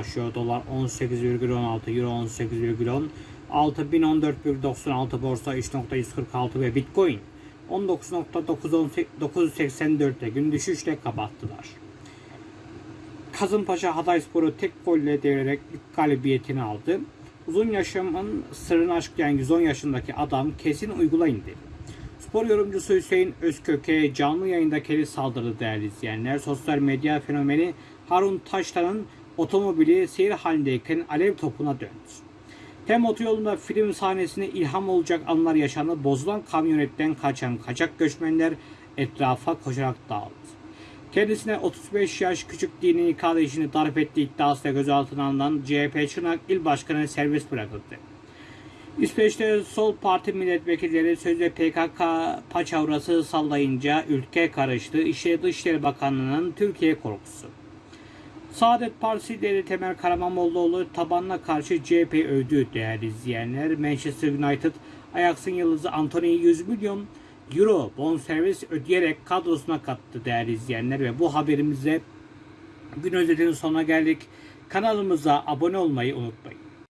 başlıyor. Dolar 18,16, Euro 18,10, altın 1014,96 borsa 3.146 ve Bitcoin 19.984'te gün düşüşle kapattılar. Kazımpaşa Hatayspor'u tek golle devirerek ilk galibiyetini aldı. Uzun yaşamın sırrını açıklayan 110 yaşındaki adam kesin uygulayın dedi. Spor yorumcusu Hüseyin Özkök'e canlı yayında keli saldırdı değerli izleyenler. Sosyal medya fenomeni Harun Taşlan'ın otomobili seyir halindeyken alev topuna döndü. Hem otoyolunda film sahnesine ilham olacak anlar yaşandı. Bozulan kamyonetten kaçan kaçak göçmenler etrafa koşarak dağıldı. Kendisine 35 yaş küçük dini kardeşini darp ettiği iddiasıyla gözaltına alınan CHP Çırnak İl Başkanı serbest bırakıldı. İsveç'te sol parti milletvekilleri sözde PKK paçavrası sallayınca ülke karıştı. İşte Dışişleri Bakanlığı'nın Türkiye korkusu. Saadet Partisi lideri Temel Karamollaoğlu tabanına karşı CHP övdü değerli izleyenler. Manchester United Ajax'ın yıldızı Anthony'yi 100 milyon euro bonservis ödeyerek kadrosuna kattı değerli izleyenler ve bu haberimizle gün özetinin sonuna geldik. Kanalımıza abone olmayı unutmayın.